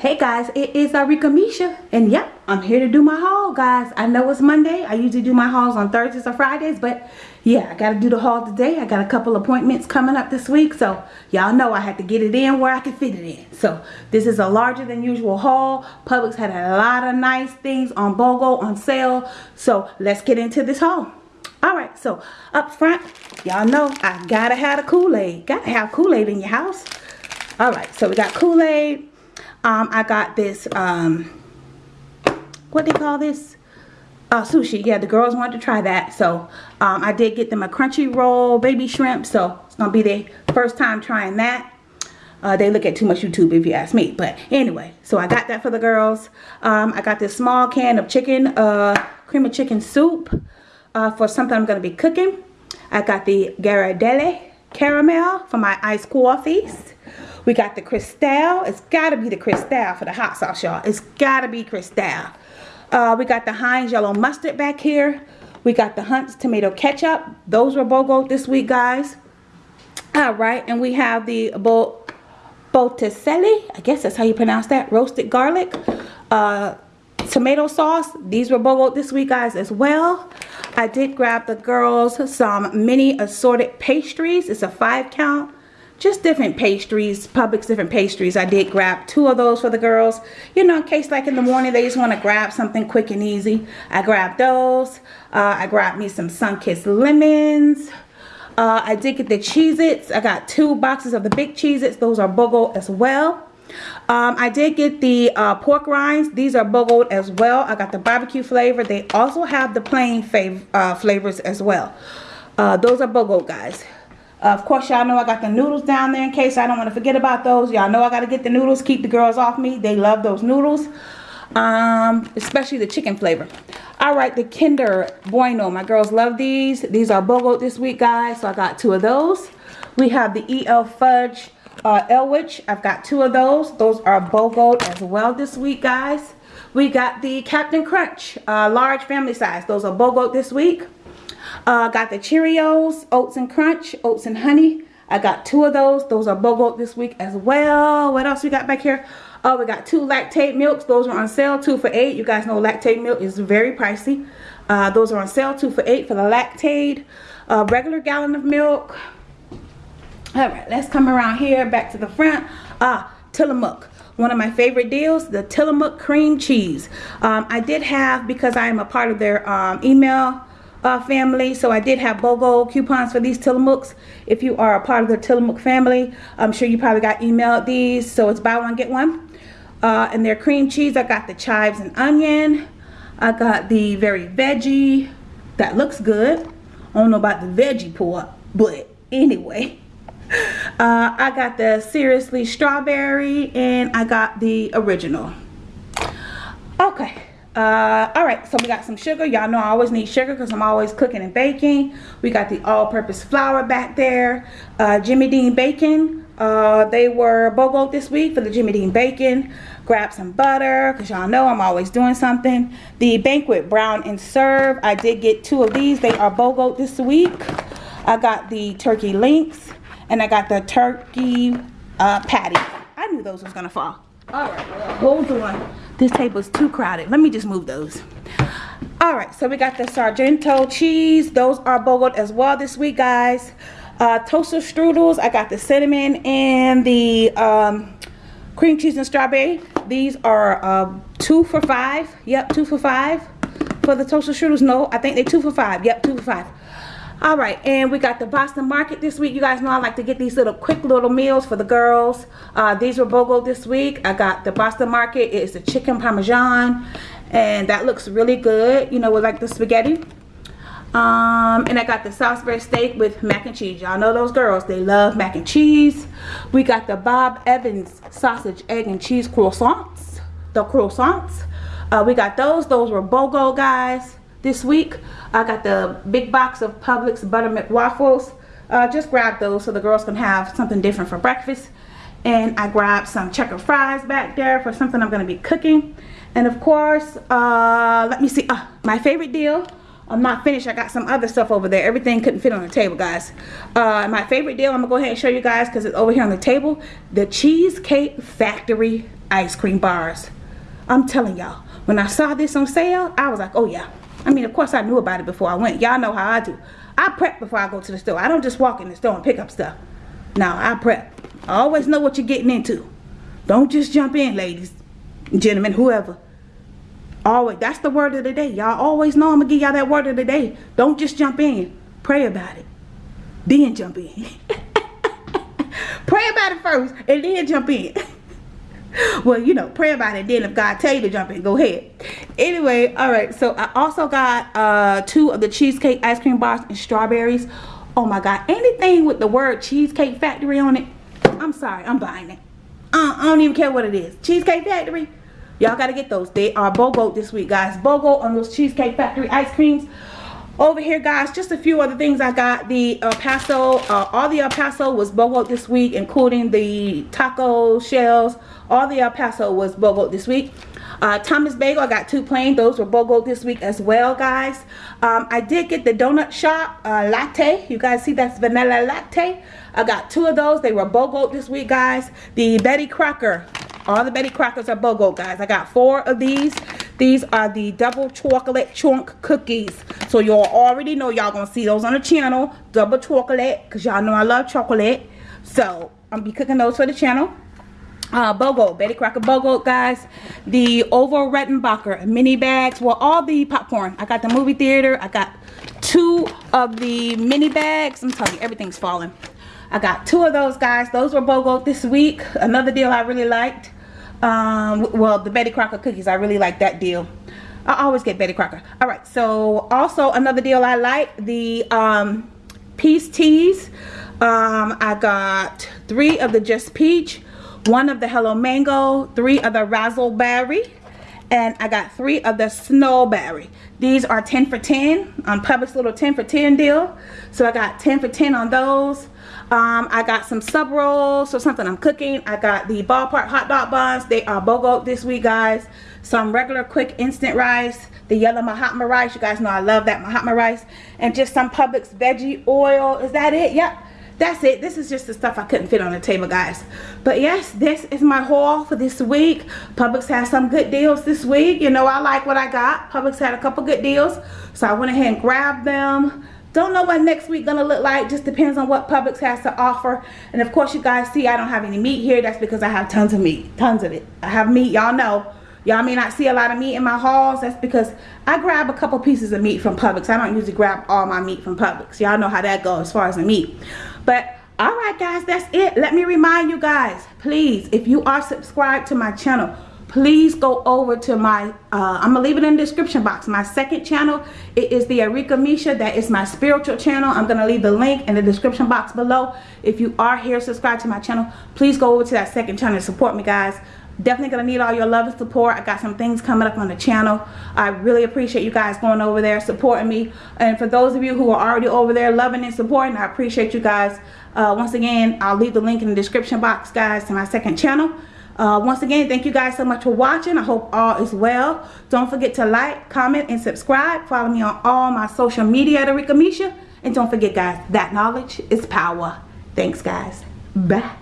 Hey guys, it is Arika Misha, and yep, I'm here to do my haul, guys. I know it's Monday. I usually do my hauls on Thursdays or Fridays, but yeah, I got to do the haul today. I got a couple appointments coming up this week, so y'all know I had to get it in where I could fit it in. So this is a larger than usual haul. Publix had a lot of nice things on BOGO on sale, so let's get into this haul. All right, so up front, y'all know I gotta have a Kool-Aid. Gotta have Kool-Aid in your house. All right, so we got Kool-Aid um, I got this, um, what they call this? Uh, sushi. Yeah, the girls wanted to try that. So um, I did get them a crunchy roll baby shrimp. So it's going to be their first time trying that. Uh, they look at too much YouTube if you ask me. But anyway, so I got that for the girls. Um, I got this small can of chicken, uh, cream of chicken soup uh, for something I'm going to be cooking. I got the Ghirardelli caramel for my iced coffees. We got the Crystal. It's got to be the Crystal for the hot sauce, y'all. It's got to be Crystal. Uh, we got the Heinz yellow mustard back here. We got the Hunt's tomato ketchup. Those were BOGO this week, guys. All right, and we have the Bo Botticelli. I guess that's how you pronounce that. Roasted garlic. Uh, tomato sauce. These were BOGO this week, guys, as well. I did grab the girls some mini assorted pastries. It's a five count just different pastries, Publix different pastries. I did grab two of those for the girls. You know, in case like in the morning they just want to grab something quick and easy. I grabbed those. Uh, I grabbed me some Sunkist lemons. Uh, I did get the Cheez-Its. I got two boxes of the big Cheez-Its. Those are BOGO as well. Um, I did get the uh, pork rinds. These are BOGO as well. I got the barbecue flavor. They also have the plain fav uh, flavors as well. Uh, those are BOGO, guys. Of course, y'all know I got the noodles down there in case I don't want to forget about those. Y'all know I got to get the noodles. Keep the girls off me. They love those noodles. Um, especially the chicken flavor. All right, the Kinder Bueno. My girls love these. These are BOGO this week, guys. So I got two of those. We have the EL Fudge uh, Elwich. I've got two of those. Those are BOGO as well this week, guys. We got the Cap'n Crunch uh, large family size. Those are BOGO this week. Uh, got the Cheerios, Oats and Crunch, Oats and Honey. I got two of those. Those are BOGO this week as well. What else we got back here? Oh, we got two Lactaid milks. Those are on sale, two for eight. You guys know Lactaid milk is very pricey. Uh, those are on sale, two for eight for the Lactaid. Uh, regular gallon of milk. All right, let's come around here, back to the front. Ah, Tillamook one of my favorite deals the Tillamook cream cheese um, I did have because I am a part of their um, email uh, family. So I did have BOGO coupons for these Tillamooks. If you are a part of the Tillamook family, I'm sure you probably got emailed these. So it's buy one, get one. Uh, and their cream cheese, I got the chives and onion. I got the very veggie. That looks good. I don't know about the veggie pork, but anyway. Uh, I got the seriously strawberry and I got the original. Uh all right so we got some sugar. Y'all know i always need sugar because i'm always cooking and baking. We got the all-purpose flour back there. Uh jimmy dean bacon. Uh they were bogo this week for the jimmy dean bacon. Grab some butter because y'all know i'm always doing something. The banquet brown and serve. I did get two of these. They are bogo this week. I got the turkey links and i got the turkey uh patty. I knew those was gonna fall all right hold on this table is too crowded. Let me just move those. All right, so we got the Sargento cheese. Those are BOGO as well this week, guys. Uh, toaster strudels. I got the cinnamon and the um, cream cheese and strawberry. These are uh, two for five. Yep, two for five. For the toaster strudels, no, I think they're two for five. Yep, two for five all right and we got the boston market this week you guys know i like to get these little quick little meals for the girls uh, these were bogo this week i got the boston market it's a chicken parmesan and that looks really good you know with like the spaghetti um, and I got the Salisbury steak with mac and cheese. Y'all know those girls, they love mac and cheese. We got the Bob Evans sausage, egg, and cheese croissants. The croissants. Uh, we got those. Those were BOGO, guys this week. I got the big box of Publix Buttermilk Waffles. Uh, just grab those so the girls can have something different for breakfast. And I grabbed some checker fries back there for something I'm going to be cooking. And of course, uh, let me see, uh, my favorite deal I'm not finished. I got some other stuff over there. Everything couldn't fit on the table, guys. Uh, my favorite deal, I'm going to go ahead and show you guys because it's over here on the table. The Cheesecake Factory ice cream bars. I'm telling y'all, when I saw this on sale, I was like, oh yeah. I mean, of course I knew about it before I went. Y'all know how I do. I prep before I go to the store. I don't just walk in the store and pick up stuff. Now, I prep. I always know what you're getting into. Don't just jump in, ladies, gentlemen, whoever. Always, that's the word of the day. Y'all always know I'm gonna give y'all that word of the day. Don't just jump in. Pray about it. Then jump in. Pray about it first and then jump in. well, you know, pray about it. Then if God tell you to jump in, go ahead. Anyway, all right. So I also got uh, two of the cheesecake ice cream bars and strawberries. Oh my God. Anything with the word Cheesecake Factory on it, I'm sorry. I'm buying it. Uh, I don't even care what it is. Cheesecake Factory. Y'all got to get those. They are BOGO this week, guys. BOGO on those Cheesecake Factory ice creams. Over here, guys, just a few other things I got. The El Paso, uh, all the El Paso was BOGO this week, including the taco shells. All the El Paso was BOGO this week. Uh, Thomas Bagel, I got two plain. Those were BOGO this week as well, guys. Um, I did get the Donut Shop uh, Latte. You guys see that's vanilla latte. I got two of those. They were BOGO this week, guys. The Betty Crocker all the Betty Crockers are BOGO, guys. I got four of these. These are the double chocolate chunk cookies. So y'all already know y'all gonna see those on the channel. Double chocolate, because y'all know I love chocolate. So I'm be cooking those for the channel. Uh, BOGO, Betty Crocker BOGO, guys. The Orville Redenbacher mini bags. Well, all the popcorn. I got the movie theater. I got two of the mini bags. I'm telling you, everything's falling. I got two of those, guys. Those were BOGO this week. Another deal I really liked um well the betty crocker cookies i really like that deal. I always get betty crocker. All right so also another deal i like the um peace teas. Um i got three of the just peach one of the hello mango three of the razzleberry and I got three of the snowberry. These are 10 for 10 on Publix little 10 for 10 deal. So I got 10 for 10 on those. Um, I got some sub rolls or something I'm cooking. I got the ballpark hot dog buns. They are BOGO this week, guys. Some regular quick instant rice. The yellow Mahatma rice. You guys know I love that Mahatma rice. And just some Publix veggie oil. Is that it? Yep. That's it. This is just the stuff I couldn't fit on the table, guys. But yes, this is my haul for this week. Publix has some good deals this week. You know, I like what I got. Publix had a couple good deals. So I went ahead and grabbed them don't know what next week gonna look like just depends on what Publix has to offer and of course you guys see I don't have any meat here that's because I have tons of meat tons of it I have meat y'all know y'all may not see a lot of meat in my hauls that's because I grab a couple pieces of meat from Publix I don't usually grab all my meat from Publix y'all know how that goes as far as the meat but alright guys that's it. Let me remind you guys please if you are subscribed to my channel please go over to my uh, i'm gonna leave it in the description box. My second channel it is the Arika Misha. That is my spiritual channel. I'm gonna leave the link in the description box below. If you are here subscribe to my channel please go over to that second channel and support me guys definitely gonna need all your love and support i got some things coming up on the channel i really appreciate you guys going over there supporting me and for those of you who are already over there loving and supporting i appreciate you guys uh, once again i'll leave the link in the description box guys to my second channel uh, once again, thank you guys so much for watching. I hope all is well. Don't forget to like, comment, and subscribe. Follow me on all my social media at Arika Misha. And don't forget, guys, that knowledge is power. Thanks, guys. Bye.